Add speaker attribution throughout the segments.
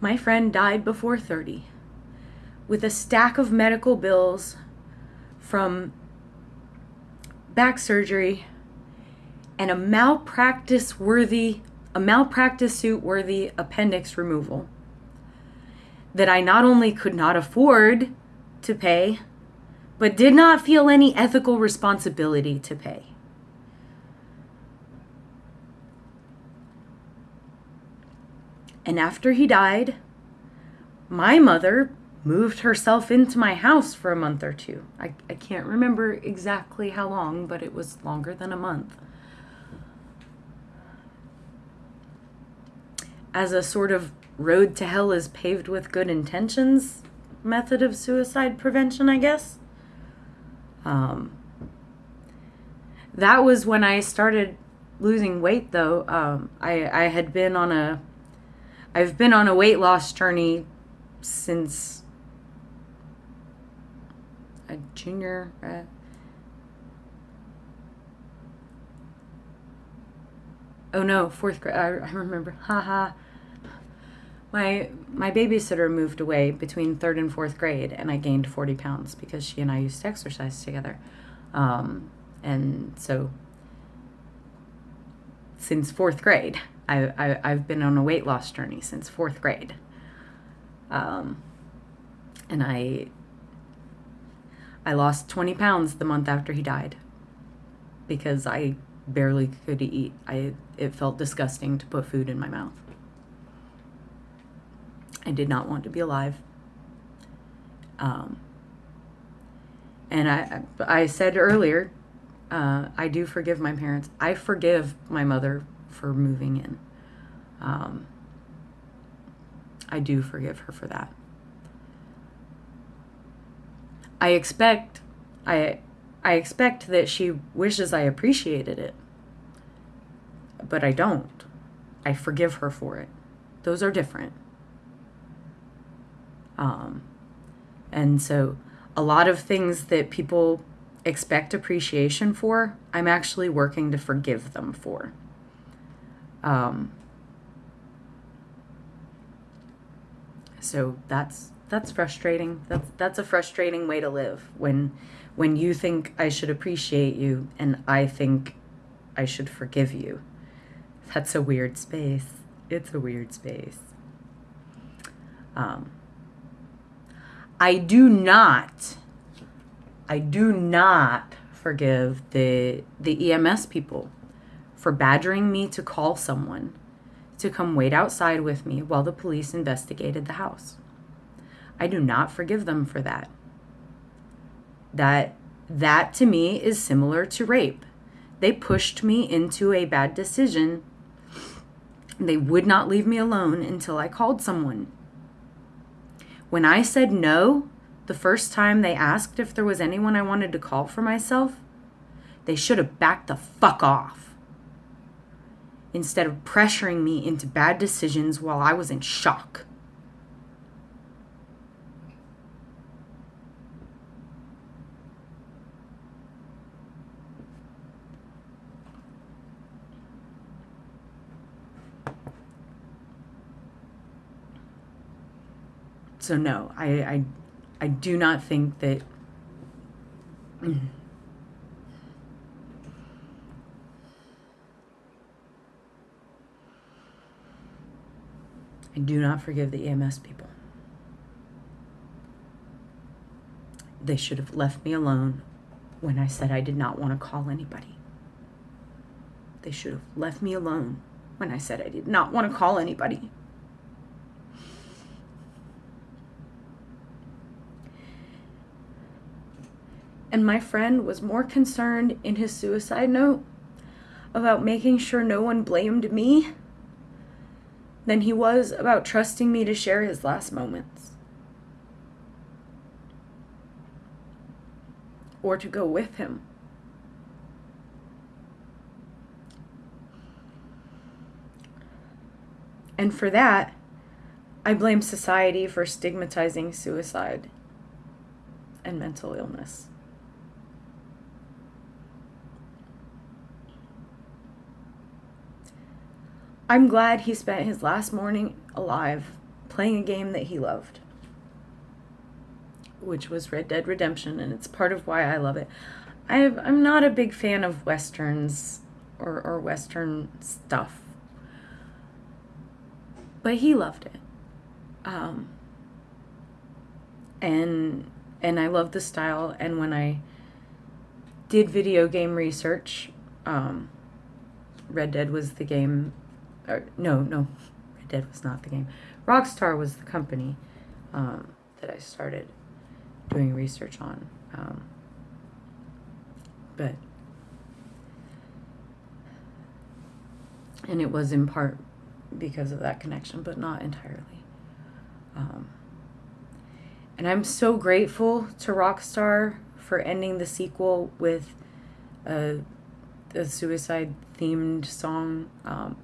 Speaker 1: My friend died before 30 with a stack of medical bills from back surgery and a malpractice worthy a malpractice suit worthy appendix removal that I not only could not afford to pay but did not feel any ethical responsibility to pay. And after he died, my mother moved herself into my house for a month or two. I, I can't remember exactly how long, but it was longer than a month. As a sort of road to hell is paved with good intentions method of suicide prevention, I guess. Um, that was when I started losing weight, though. Um, I, I had been on a, I've been on a weight loss journey since a junior. Uh, oh no, fourth grade. I, I remember. Haha. My my babysitter moved away between third and fourth grade, and I gained forty pounds because she and I used to exercise together, um, and so since fourth grade, I, I I've been on a weight loss journey since fourth grade, um, and I I lost twenty pounds the month after he died because I barely could eat. I it felt disgusting to put food in my mouth. I did not want to be alive. Um, and I, I said earlier, uh, I do forgive my parents. I forgive my mother for moving in. Um, I do forgive her for that. I expect, I, I expect that she wishes I appreciated it, but I don't. I forgive her for it. Those are different. Um, and so a lot of things that people expect appreciation for, I'm actually working to forgive them for. Um, so that's that's frustrating. That's that's a frustrating way to live when when you think I should appreciate you and I think I should forgive you. That's a weird space. It's a weird space. Um, I do not, I do not forgive the the EMS people for badgering me to call someone to come wait outside with me while the police investigated the house. I do not forgive them for that. That that to me is similar to rape. They pushed me into a bad decision. They would not leave me alone until I called someone. When I said no, the first time they asked if there was anyone I wanted to call for myself, they should have backed the fuck off. Instead of pressuring me into bad decisions while I was in shock. so no, I, I, I do not think that. I do not forgive the EMS people. They should have left me alone when I said I did not want to call anybody. They should have left me alone when I said I did not want to call anybody. And my friend was more concerned in his suicide note about making sure no one blamed me than he was about trusting me to share his last moments. Or to go with him. And for that, I blame society for stigmatizing suicide and mental illness. I'm glad he spent his last morning alive playing a game that he loved, which was Red Dead Redemption, and it's part of why I love it. I am not a big fan of westerns or, or western stuff, but he loved it. Um, and and I love the style. And when I did video game research, um, Red Dead was the game. Or, no, no, Red Dead was not the game. Rockstar was the company um, that I started doing research on. Um, but and it was in part because of that connection, but not entirely. Um, and I'm so grateful to Rockstar for ending the sequel with a, a suicide themed song, um,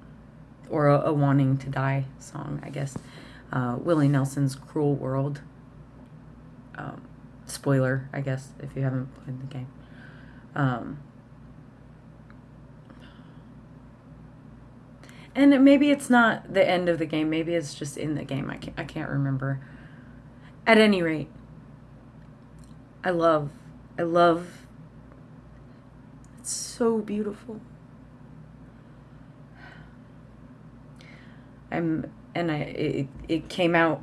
Speaker 1: or a, a, wanting to die song, I guess. Uh, Willie Nelson's Cruel World. Um, spoiler, I guess, if you haven't played the game. Um, and maybe it's not the end of the game. Maybe it's just in the game. I can't, I can't remember. At any rate, I love, I love, it's so beautiful. I'm, and I, it, it came out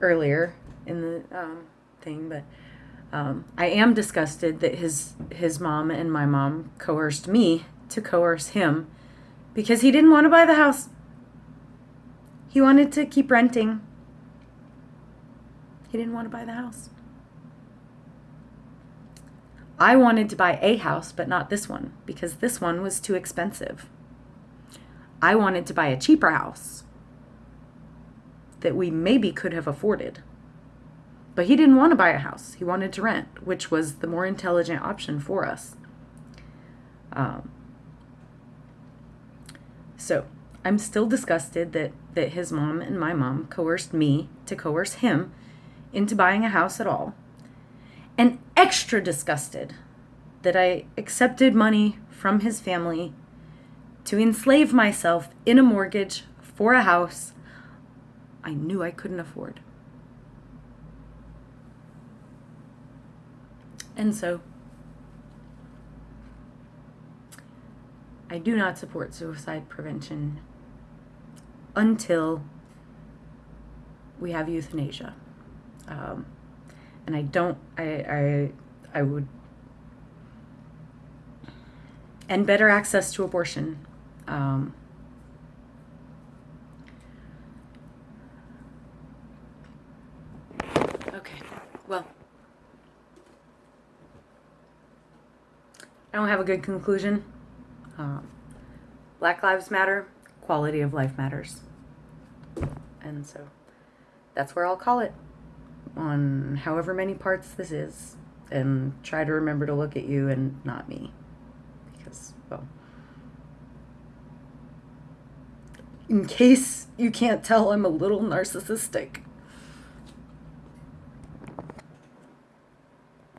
Speaker 1: earlier in the um, thing, but um, I am disgusted that his his mom and my mom coerced me to coerce him because he didn't want to buy the house. He wanted to keep renting. He didn't want to buy the house. I wanted to buy a house, but not this one, because this one was too expensive. I wanted to buy a cheaper house that we maybe could have afforded. But he didn't want to buy a house. He wanted to rent, which was the more intelligent option for us. Um, so I'm still disgusted that, that his mom and my mom coerced me to coerce him into buying a house at all, and extra disgusted that I accepted money from his family to enslave myself in a mortgage for a house I knew I couldn't afford. And so, I do not support suicide prevention until we have euthanasia. Um, and I don't, I, I, I would, and better access to abortion. Um, well, I don't have a good conclusion. Um, Black Lives Matter, quality of life matters. And so that's where I'll call it on however many parts this is and try to remember to look at you and not me because well in case you can't tell I'm a little narcissistic